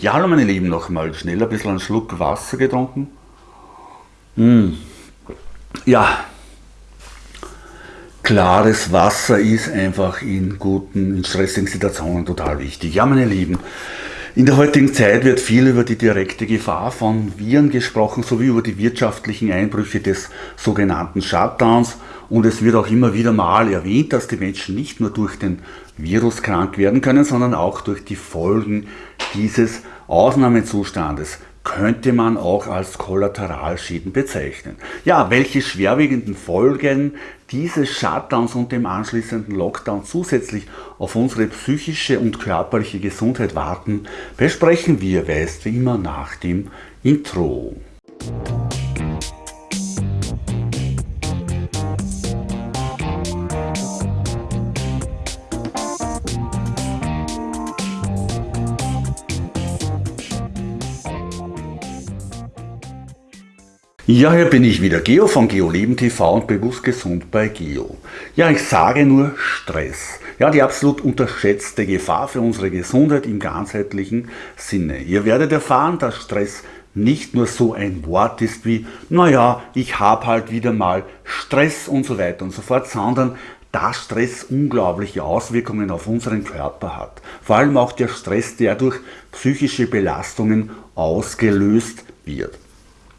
Ja, hallo meine Lieben, nochmal schnell ein bisschen einen Schluck Wasser getrunken. Mm. Ja, klares Wasser ist einfach in guten, in stressigen Situationen total wichtig. Ja, meine Lieben, in der heutigen Zeit wird viel über die direkte Gefahr von Viren gesprochen, sowie über die wirtschaftlichen Einbrüche des sogenannten Shutdowns. Und es wird auch immer wieder mal erwähnt, dass die Menschen nicht nur durch den Virus krank werden können, sondern auch durch die Folgen dieses Ausnahmezustandes könnte man auch als Kollateralschäden bezeichnen. Ja, welche schwerwiegenden Folgen dieses Shutdowns und dem anschließenden Lockdown zusätzlich auf unsere psychische und körperliche Gesundheit warten, besprechen wir, weißt wie immer, nach dem Intro. Ja, hier bin ich wieder, Geo von GeoLeben TV und bewusst gesund bei Geo. Ja, ich sage nur Stress. Ja, die absolut unterschätzte Gefahr für unsere Gesundheit im ganzheitlichen Sinne. Ihr werdet erfahren, dass Stress nicht nur so ein Wort ist wie, naja, ich habe halt wieder mal Stress und so weiter und so fort, sondern dass Stress unglaubliche Auswirkungen auf unseren Körper hat. Vor allem auch der Stress, der durch psychische Belastungen ausgelöst wird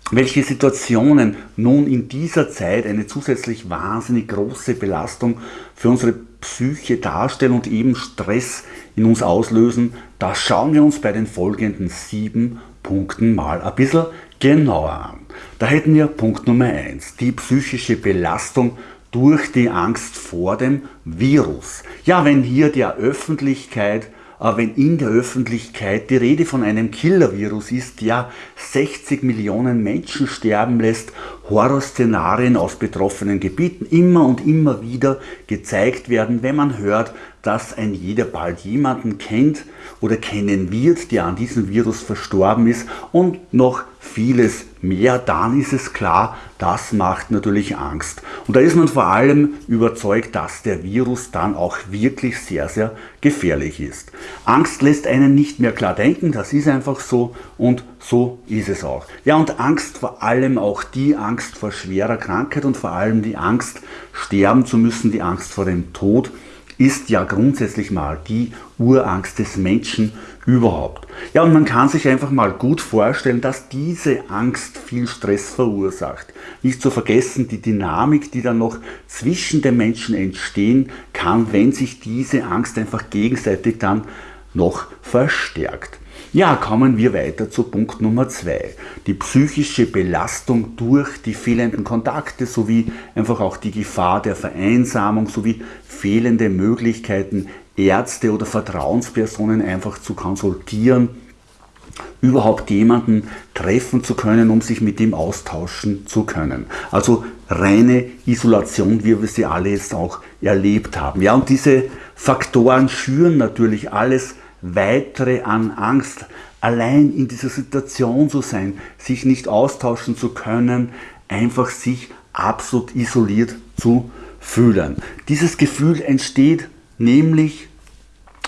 welche Situationen nun in dieser Zeit eine zusätzlich wahnsinnig große Belastung für unsere Psyche darstellen und eben Stress in uns auslösen, das schauen wir uns bei den folgenden sieben Punkten mal ein bisschen genauer an. Da hätten wir Punkt Nummer eins: die psychische Belastung durch die Angst vor dem Virus. Ja, wenn hier der Öffentlichkeit wenn in der Öffentlichkeit die Rede von einem Killer-Virus ist, der 60 Millionen Menschen sterben lässt, Horrorszenarien aus betroffenen Gebieten immer und immer wieder gezeigt werden, wenn man hört, dass ein jeder bald jemanden kennt oder kennen wird, der an diesem Virus verstorben ist und noch vieles mehr, dann ist es klar, das macht natürlich Angst. Und da ist man vor allem überzeugt, dass der Virus dann auch wirklich sehr, sehr gefährlich ist. Angst lässt einen nicht mehr klar denken, das ist einfach so und so ist es auch. Ja, und Angst vor allem auch die Angst vor schwerer Krankheit und vor allem die Angst, sterben zu müssen, die Angst vor dem Tod, ist ja grundsätzlich mal die Urangst des Menschen überhaupt. Ja, und man kann sich einfach mal gut vorstellen, dass diese Angst viel Stress verursacht. Nicht zu vergessen die Dynamik, die dann noch zwischen den Menschen entstehen kann, wenn sich diese Angst einfach gegenseitig dann noch verstärkt. Ja, kommen wir weiter zu Punkt Nummer zwei. Die psychische Belastung durch die fehlenden Kontakte sowie einfach auch die Gefahr der Vereinsamung sowie fehlende Möglichkeiten, Ärzte oder Vertrauenspersonen einfach zu konsultieren, überhaupt jemanden treffen zu können, um sich mit ihm austauschen zu können. Also reine Isolation, wie wir sie alle jetzt auch erlebt haben. Ja, und diese Faktoren schüren natürlich alles weitere an Angst, allein in dieser Situation zu sein, sich nicht austauschen zu können, einfach sich absolut isoliert zu fühlen. Dieses Gefühl entsteht nämlich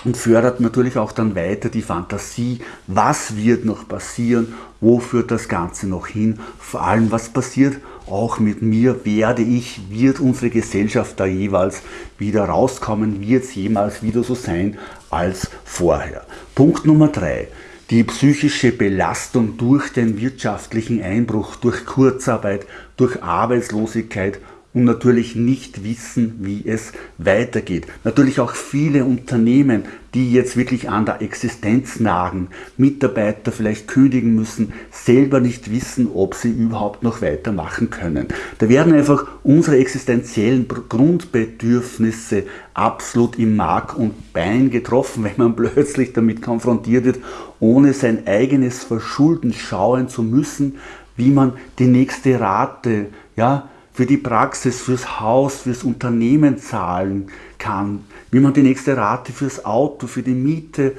und fördert natürlich auch dann weiter die Fantasie, was wird noch passieren, wo führt das Ganze noch hin, vor allem was passiert auch mit mir, werde ich, wird unsere Gesellschaft da jeweils wieder rauskommen, wird es jemals wieder so sein als vorher. Punkt Nummer drei: Die psychische Belastung durch den wirtschaftlichen Einbruch, durch Kurzarbeit, durch Arbeitslosigkeit und natürlich nicht wissen, wie es weitergeht. Natürlich auch viele Unternehmen, die jetzt wirklich an der Existenz nagen, Mitarbeiter vielleicht kündigen müssen, selber nicht wissen, ob sie überhaupt noch weitermachen können. Da werden einfach unsere existenziellen Grundbedürfnisse absolut im Mark und Bein getroffen, wenn man plötzlich damit konfrontiert wird, ohne sein eigenes Verschulden schauen zu müssen, wie man die nächste Rate, ja, für die Praxis, fürs Haus, fürs Unternehmen zahlen kann, wie man die nächste Rate fürs Auto, für die Miete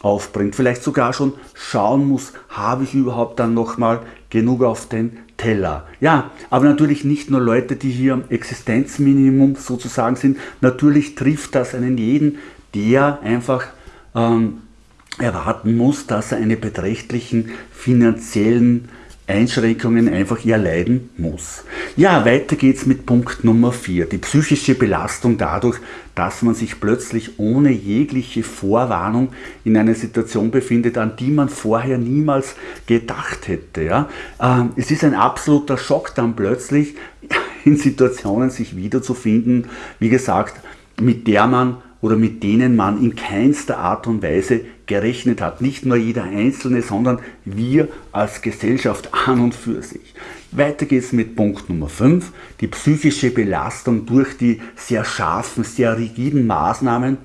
aufbringt, vielleicht sogar schon schauen muss, habe ich überhaupt dann nochmal genug auf den Teller. Ja, aber natürlich nicht nur Leute, die hier am Existenzminimum sozusagen sind, natürlich trifft das einen jeden, der einfach ähm, erwarten muss, dass er eine beträchtlichen finanziellen Einschränkungen einfach erleiden muss. Ja, weiter geht's mit Punkt Nummer 4, die psychische Belastung dadurch, dass man sich plötzlich ohne jegliche Vorwarnung in einer Situation befindet, an die man vorher niemals gedacht hätte. Ja? Ähm, es ist ein absoluter Schock dann plötzlich in Situationen sich wiederzufinden, wie gesagt, mit der man oder mit denen man in keinster Art und Weise gerechnet hat. Nicht nur jeder Einzelne, sondern wir als Gesellschaft an und für sich. Weiter geht es mit Punkt Nummer 5, die psychische Belastung durch die sehr scharfen, sehr rigiden Maßnahmen.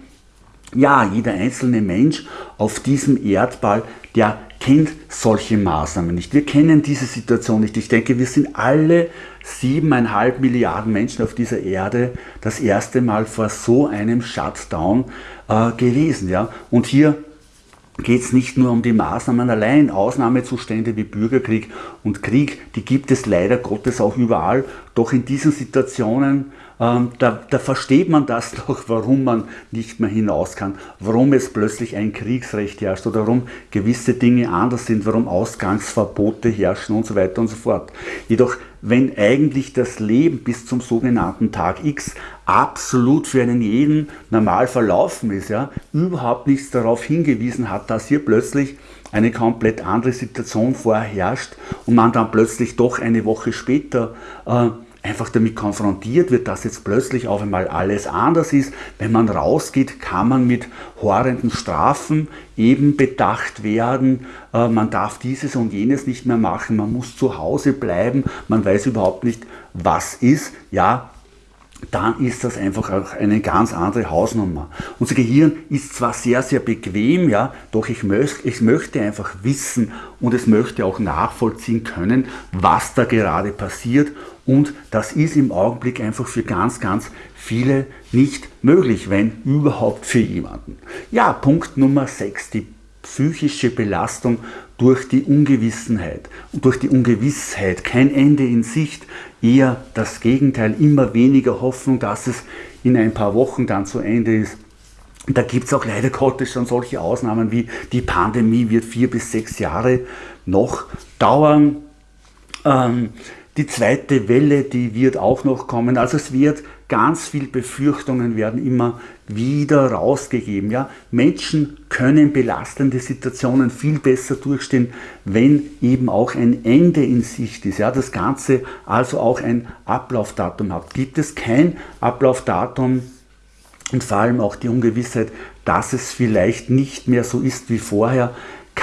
Ja, jeder einzelne Mensch auf diesem Erdball, der kennt solche Maßnahmen nicht. Wir kennen diese Situation nicht. Ich denke, wir sind alle siebeneinhalb Milliarden Menschen auf dieser Erde das erste Mal vor so einem Shutdown äh, gewesen. Ja? Und hier geht es nicht nur um die Maßnahmen allein, Ausnahmezustände wie Bürgerkrieg und Krieg, die gibt es leider Gottes auch überall, doch in diesen Situationen da, da, versteht man das doch, warum man nicht mehr hinaus kann, warum es plötzlich ein Kriegsrecht herrscht oder warum gewisse Dinge anders sind, warum Ausgangsverbote herrschen und so weiter und so fort. Jedoch, wenn eigentlich das Leben bis zum sogenannten Tag X absolut für einen jeden normal verlaufen ist, ja, überhaupt nichts darauf hingewiesen hat, dass hier plötzlich eine komplett andere Situation vorherrscht und man dann plötzlich doch eine Woche später äh, einfach damit konfrontiert wird, dass jetzt plötzlich auf einmal alles anders ist. Wenn man rausgeht, kann man mit horrenden Strafen eben bedacht werden. Äh, man darf dieses und jenes nicht mehr machen. Man muss zu Hause bleiben. Man weiß überhaupt nicht, was ist. Ja, dann ist das einfach auch eine ganz andere Hausnummer. Unser Gehirn ist zwar sehr, sehr bequem, ja, doch ich, möcht, ich möchte einfach wissen und es möchte auch nachvollziehen können, was da gerade passiert und das ist im Augenblick einfach für ganz, ganz viele nicht möglich, wenn überhaupt für jemanden. Ja, Punkt Nummer 6, die psychische Belastung durch die Ungewissenheit. Und durch die Ungewissheit kein Ende in Sicht, eher das Gegenteil, immer weniger Hoffnung, dass es in ein paar Wochen dann zu Ende ist. Da gibt es auch leider Gottes schon solche Ausnahmen wie die Pandemie wird vier bis sechs Jahre noch dauern. Ähm, die zweite Welle, die wird auch noch kommen. Also es wird ganz viel Befürchtungen werden immer wieder rausgegeben. Ja? Menschen können belastende Situationen viel besser durchstehen, wenn eben auch ein Ende in Sicht ist. Ja? Das Ganze also auch ein Ablaufdatum hat. Gibt es kein Ablaufdatum und vor allem auch die Ungewissheit, dass es vielleicht nicht mehr so ist wie vorher,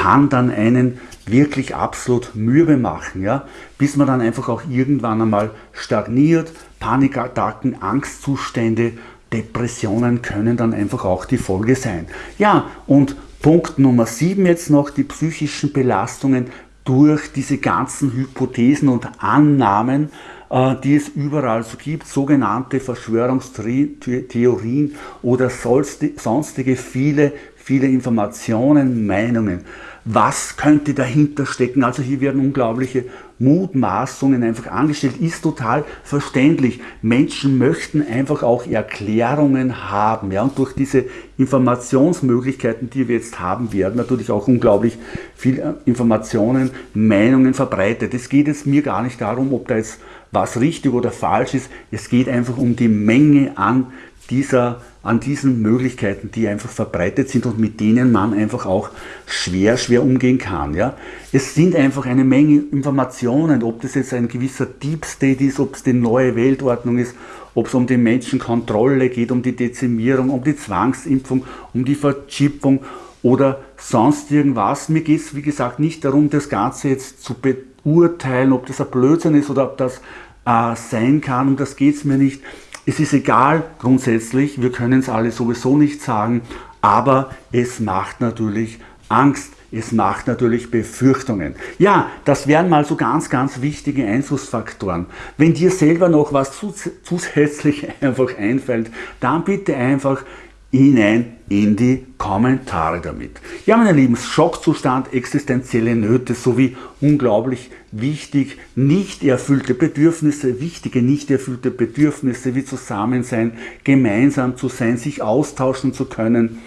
kann dann einen wirklich absolut mürbe machen, ja? bis man dann einfach auch irgendwann einmal stagniert, Panikattacken, Angstzustände, Depressionen können dann einfach auch die Folge sein. Ja, und Punkt Nummer 7 jetzt noch, die psychischen Belastungen durch diese ganzen Hypothesen und Annahmen, äh, die es überall so gibt, sogenannte Verschwörungstheorien oder sonstige viele, viele Informationen, Meinungen was könnte dahinter stecken. Also hier werden unglaubliche Mutmaßungen einfach angestellt, ist total verständlich. Menschen möchten einfach auch Erklärungen haben. Ja? Und durch diese Informationsmöglichkeiten, die wir jetzt haben, werden natürlich auch unglaublich viele äh, Informationen, Meinungen verbreitet. Es geht jetzt mir gar nicht darum, ob da jetzt was richtig oder falsch ist. Es geht einfach um die Menge an dieser, an diesen Möglichkeiten, die einfach verbreitet sind und mit denen man einfach auch schwer, schwer umgehen kann. Ja? Es sind einfach eine Menge Informationen, ob das jetzt ein gewisser Deep State ist, ob es die neue Weltordnung ist, ob es um die Menschenkontrolle geht, um die Dezimierung, um die Zwangsimpfung, um die Verchippung oder sonst irgendwas. Mir geht es, wie gesagt, nicht darum, das Ganze jetzt zu beurteilen, ob das ein Blödsinn ist oder ob das äh, sein kann, um das geht es mir nicht. Es ist egal grundsätzlich, wir können es alle sowieso nicht sagen, aber es macht natürlich Angst, es macht natürlich Befürchtungen. Ja, das wären mal so ganz, ganz wichtige Einflussfaktoren. Wenn dir selber noch was zusätzlich einfach einfällt, dann bitte einfach hinein in die Kommentare damit. Ja, meine Lieben, Schockzustand, existenzielle Nöte sowie unglaublich wichtig nicht erfüllte Bedürfnisse, wichtige nicht erfüllte Bedürfnisse wie Zusammensein, gemeinsam zu sein, sich austauschen zu können,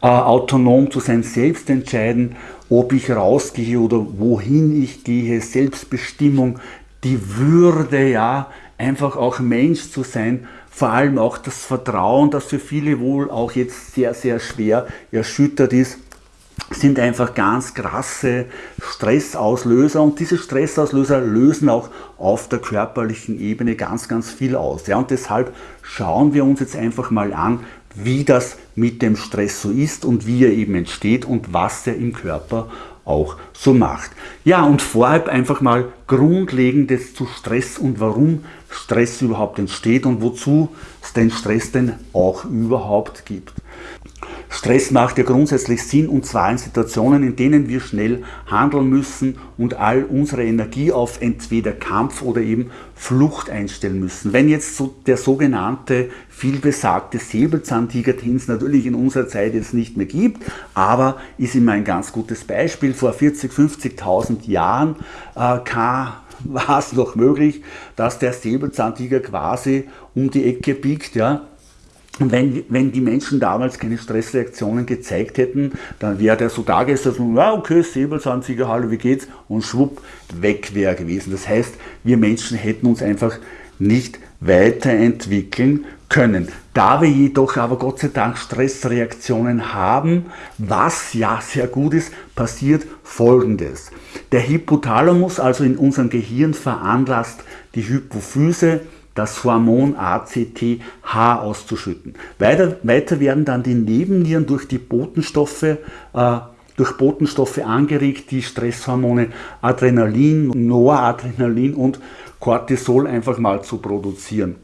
äh, autonom zu sein, selbst entscheiden, ob ich rausgehe oder wohin ich gehe, Selbstbestimmung, die Würde, ja, einfach auch Mensch zu sein, vor allem auch das Vertrauen, das für viele wohl auch jetzt sehr, sehr schwer erschüttert ist, sind einfach ganz krasse Stressauslöser und diese Stressauslöser lösen auch auf der körperlichen Ebene ganz, ganz viel aus. Ja, und deshalb schauen wir uns jetzt einfach mal an, wie das mit dem Stress so ist und wie er eben entsteht und was er im Körper auch so macht. Ja, und vorab einfach mal Grundlegendes zu Stress und warum Stress überhaupt entsteht und wozu es den Stress denn auch überhaupt gibt. Stress macht ja grundsätzlich Sinn und zwar in Situationen, in denen wir schnell handeln müssen und all unsere Energie auf entweder Kampf oder eben Flucht einstellen müssen. Wenn jetzt so der sogenannte vielbesagte Säbelzahntiger, den es natürlich in unserer Zeit jetzt nicht mehr gibt, aber ist immer ein ganz gutes Beispiel. Vor 40, 50.000 Jahren äh, war es noch möglich, dass der Säbelzahntiger quasi um die Ecke biegt, ja, wenn, wenn die Menschen damals keine Stressreaktionen gezeigt hätten, dann wäre der so da gesessen, ja okay, Säbelzahntiger, hallo, wie geht's? Und schwupp, weg wäre gewesen. Das heißt, wir Menschen hätten uns einfach nicht weiterentwickeln können. Da wir jedoch aber Gott sei Dank Stressreaktionen haben, was ja sehr gut ist, passiert Folgendes. Der Hypothalamus, also in unserem Gehirn, veranlasst die Hypophyse, das Hormon ACTH auszuschütten. Weiter, weiter werden dann die Nebennieren durch die Botenstoffe äh, durch Botenstoffe angeregt, die Stresshormone Adrenalin, Noradrenalin und Cortisol einfach mal zu produzieren.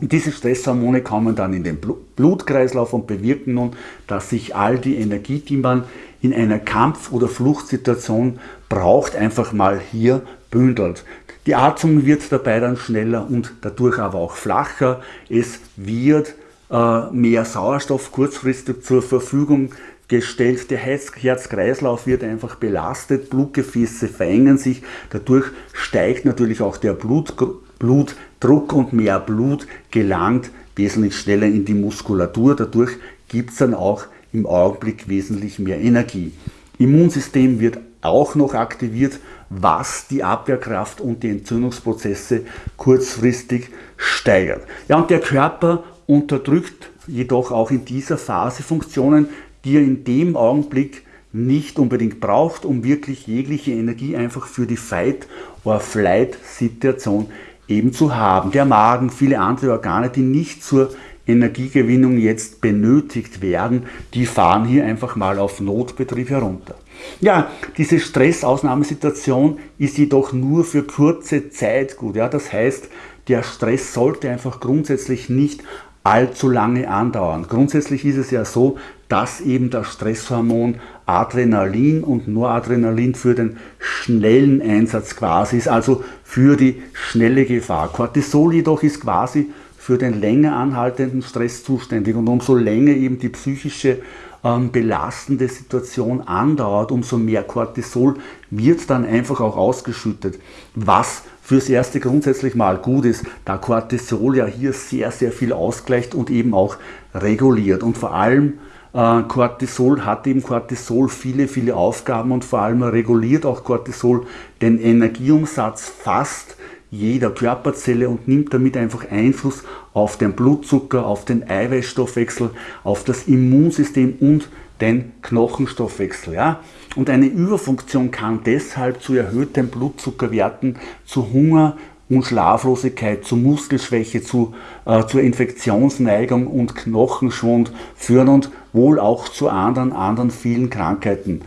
Und diese Stresshormone kommen dann in den Blutkreislauf und bewirken nun, dass sich all die Energie, die man in einer Kampf- oder Fluchtsituation braucht, einfach mal hier bündelt. Die Atmung wird dabei dann schneller und dadurch aber auch flacher. Es wird äh, mehr Sauerstoff kurzfristig zur Verfügung gestellt. Der Herz-Kreislauf wird einfach belastet, Blutgefäße verengen sich. Dadurch steigt natürlich auch der Blut, Blutdruck und mehr Blut gelangt wesentlich schneller in die Muskulatur. Dadurch gibt es dann auch im Augenblick wesentlich mehr Energie. Immunsystem wird auch noch aktiviert, was die Abwehrkraft und die Entzündungsprozesse kurzfristig steigert. Ja, und der Körper unterdrückt jedoch auch in dieser Phase Funktionen, die er in dem Augenblick nicht unbedingt braucht, um wirklich jegliche Energie einfach für die Fight-or-Flight-Situation eben zu haben. Der Magen, viele andere Organe, die nicht zur Energiegewinnung jetzt benötigt werden, die fahren hier einfach mal auf Notbetrieb herunter. Ja, diese Stressausnahmesituation ist jedoch nur für kurze Zeit gut. Ja, das heißt, der Stress sollte einfach grundsätzlich nicht allzu lange andauern. Grundsätzlich ist es ja so, dass eben das Stresshormon Adrenalin und Noradrenalin für den schnellen Einsatz quasi ist, also für die schnelle Gefahr. Cortisol jedoch ist quasi für den länger anhaltenden Stress zuständig und umso länger eben die psychische ähm, belastende Situation andauert, umso mehr Cortisol wird dann einfach auch ausgeschüttet, was fürs erste grundsätzlich mal gut ist, da Cortisol ja hier sehr, sehr viel ausgleicht und eben auch reguliert. Und vor allem äh, Cortisol hat eben Cortisol viele, viele Aufgaben und vor allem reguliert auch Cortisol den Energieumsatz fast jeder Körperzelle und nimmt damit einfach Einfluss auf den Blutzucker, auf den Eiweißstoffwechsel, auf das Immunsystem und den Knochenstoffwechsel. Ja? Und eine Überfunktion kann deshalb zu erhöhten Blutzuckerwerten, zu Hunger und Schlaflosigkeit, zu Muskelschwäche, zu, äh, zur Infektionsneigung und Knochenschwund führen und wohl auch zu anderen, anderen vielen Krankheiten.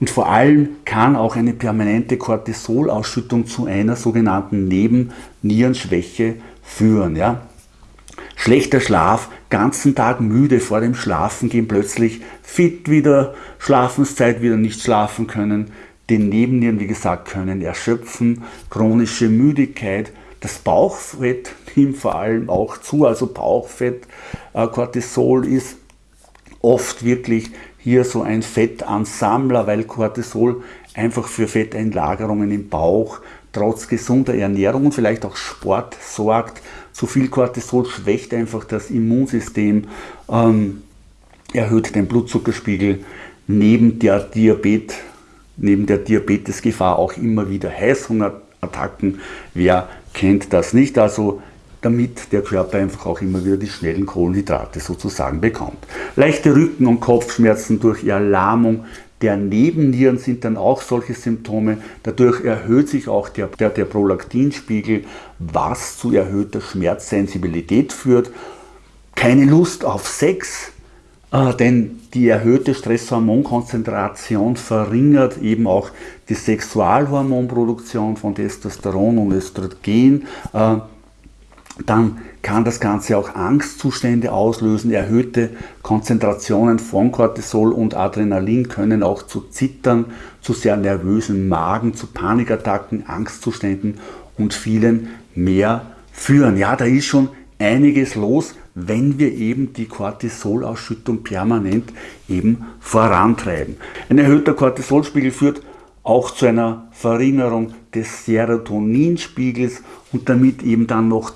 Und vor allem kann auch eine permanente Cortisolausschüttung zu einer sogenannten Nebennierenschwäche führen. Ja? Schlechter Schlaf, ganzen Tag müde vor dem Schlafengehen, plötzlich fit wieder, Schlafenszeit wieder nicht schlafen können, den Nebennieren, wie gesagt, können erschöpfen, chronische Müdigkeit, das Bauchfett nimmt vor allem auch zu, also Bauchfett, äh, Cortisol ist oft wirklich hier so ein Fettansammler, weil Cortisol einfach für Fetteinlagerungen im Bauch trotz gesunder Ernährung und vielleicht auch Sport sorgt. Zu viel Cortisol schwächt einfach das Immunsystem. Ähm, erhöht den Blutzuckerspiegel, neben der, Diabet, neben der Diabetesgefahr auch immer wieder Heißhungerattacken. Wer kennt das nicht? Also damit der Körper einfach auch immer wieder die schnellen Kohlenhydrate sozusagen bekommt. Leichte Rücken- und Kopfschmerzen durch Erlahmung der Nebennieren sind dann auch solche Symptome. Dadurch erhöht sich auch der, der, der Prolaktinspiegel, was zu erhöhter Schmerzsensibilität führt. Keine Lust auf Sex, äh, denn die erhöhte Stresshormonkonzentration verringert eben auch die Sexualhormonproduktion von Testosteron und Östrogen. Äh, dann kann das Ganze auch Angstzustände auslösen. Erhöhte Konzentrationen von Cortisol und Adrenalin können auch zu Zittern, zu sehr nervösen Magen, zu Panikattacken, Angstzuständen und vielen mehr führen. Ja, da ist schon einiges los, wenn wir eben die Cortisolausschüttung permanent eben vorantreiben. Ein erhöhter Cortisolspiegel führt auch zu einer Verringerung des Serotoninspiegels und damit eben dann noch,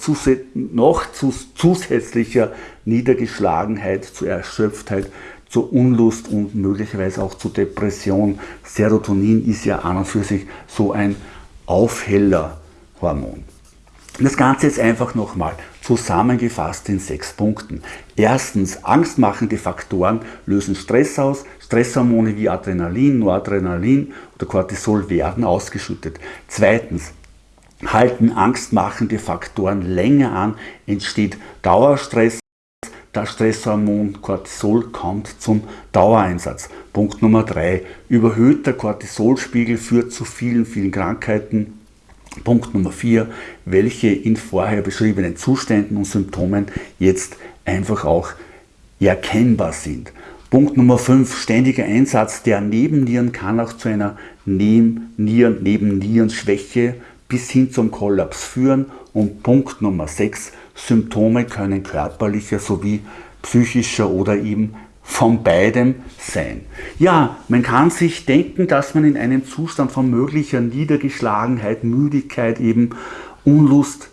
noch zusätzlicher Niedergeschlagenheit, zu Erschöpftheit, zur Unlust und möglicherweise auch zu Depression. Serotonin ist ja an und für sich so ein Aufhellerhormon. Das Ganze jetzt einfach nochmal zusammengefasst in sechs Punkten. Erstens, angstmachende Faktoren lösen Stress aus. Stresshormone wie Adrenalin, Noradrenalin oder Cortisol werden ausgeschüttet. Zweitens, halten angstmachende Faktoren länger an, entsteht Dauerstress. Das Stresshormon Cortisol kommt zum Dauereinsatz. Punkt Nummer drei: Überhöhter Cortisolspiegel führt zu vielen, vielen Krankheiten. Punkt Nummer 4, welche in vorher beschriebenen Zuständen und Symptomen jetzt einfach auch erkennbar sind. Punkt Nummer 5, ständiger Einsatz der Nebennieren kann auch zu einer Nebennieren, Nebennierenschwäche bis hin zum Kollaps führen. Und Punkt Nummer 6, Symptome können körperlicher sowie psychischer oder eben von beidem sein. Ja, man kann sich denken, dass man in einem Zustand von möglicher Niedergeschlagenheit, Müdigkeit, eben Unlust,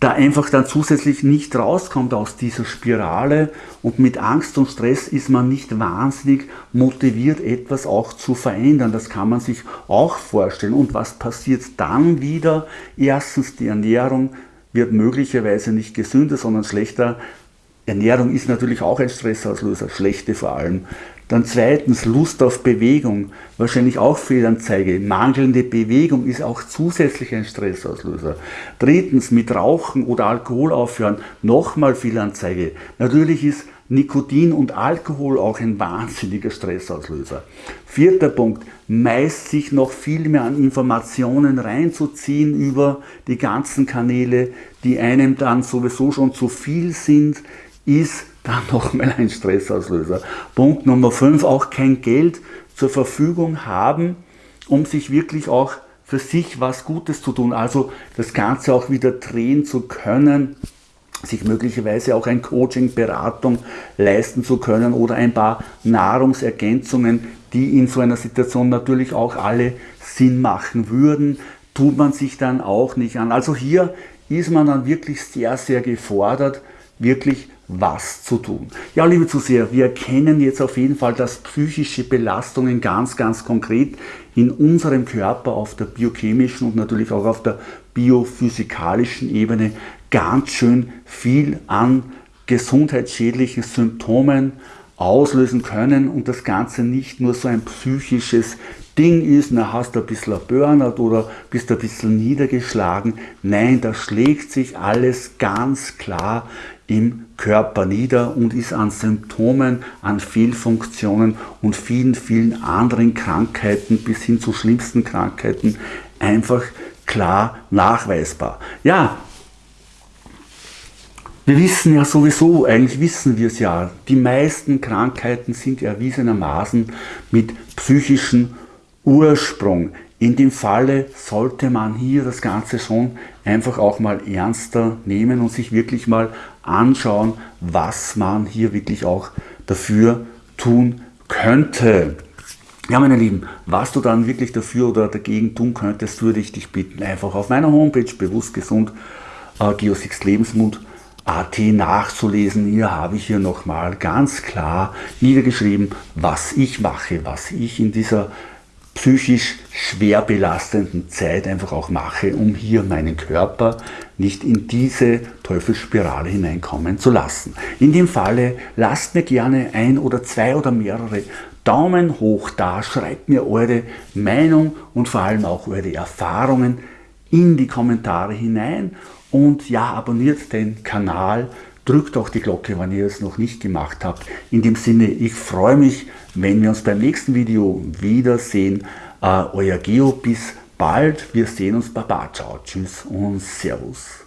da einfach dann zusätzlich nicht rauskommt aus dieser Spirale und mit Angst und Stress ist man nicht wahnsinnig motiviert, etwas auch zu verändern. Das kann man sich auch vorstellen. Und was passiert dann wieder? Erstens, die Ernährung wird möglicherweise nicht gesünder, sondern schlechter. Ernährung ist natürlich auch ein Stressauslöser, schlechte vor allem. Dann zweitens Lust auf Bewegung, wahrscheinlich auch Fehlanzeige. Mangelnde Bewegung ist auch zusätzlich ein Stressauslöser. Drittens mit Rauchen oder Alkohol aufhören, nochmal Fehlanzeige. Natürlich ist Nikotin und Alkohol auch ein wahnsinniger Stressauslöser. Vierter Punkt, meist sich noch viel mehr an Informationen reinzuziehen über die ganzen Kanäle, die einem dann sowieso schon zu viel sind, ist dann nochmal ein Stressauslöser. Punkt Nummer 5, auch kein Geld zur Verfügung haben, um sich wirklich auch für sich was Gutes zu tun, also das Ganze auch wieder drehen zu können, sich möglicherweise auch ein Coaching, Beratung leisten zu können oder ein paar Nahrungsergänzungen, die in so einer Situation natürlich auch alle Sinn machen würden, tut man sich dann auch nicht an. Also hier ist man dann wirklich sehr, sehr gefordert, wirklich was zu tun. Ja, liebe Zuseher, wir erkennen jetzt auf jeden Fall, dass psychische Belastungen ganz, ganz konkret in unserem Körper auf der biochemischen und natürlich auch auf der biophysikalischen Ebene ganz schön viel an gesundheitsschädlichen Symptomen auslösen können und das Ganze nicht nur so ein psychisches Ding ist, na hast du ein bisschen Burnout oder bist ein bisschen niedergeschlagen. Nein, da schlägt sich alles ganz klar im Körper nieder und ist an Symptomen, an Fehlfunktionen und vielen, vielen anderen Krankheiten bis hin zu schlimmsten Krankheiten einfach klar nachweisbar. Ja, wir wissen ja sowieso, eigentlich wissen wir es ja, die meisten Krankheiten sind erwiesenermaßen mit psychischen Ursprung. In dem Falle sollte man hier das Ganze schon einfach auch mal ernster nehmen und sich wirklich mal anschauen, was man hier wirklich auch dafür tun könnte. Ja, meine Lieben, was du dann wirklich dafür oder dagegen tun könntest, würde ich dich bitten, einfach auf meiner Homepage bewusst gesund äh, Geosix Lebensmut AT nachzulesen. Hier habe ich hier nochmal ganz klar niedergeschrieben, was ich mache, was ich in dieser psychisch schwer belastenden Zeit einfach auch mache, um hier meinen Körper nicht in diese Teufelsspirale hineinkommen zu lassen. In dem Falle lasst mir gerne ein oder zwei oder mehrere Daumen hoch da, schreibt mir eure Meinung und vor allem auch eure Erfahrungen in die Kommentare hinein und ja, abonniert den Kanal, drückt auch die Glocke, wenn ihr es noch nicht gemacht habt. In dem Sinne, ich freue mich, wenn wir uns beim nächsten Video wiedersehen. Äh, euer Geo, bis bald. Wir sehen uns. Baba, ciao, tschüss und Servus.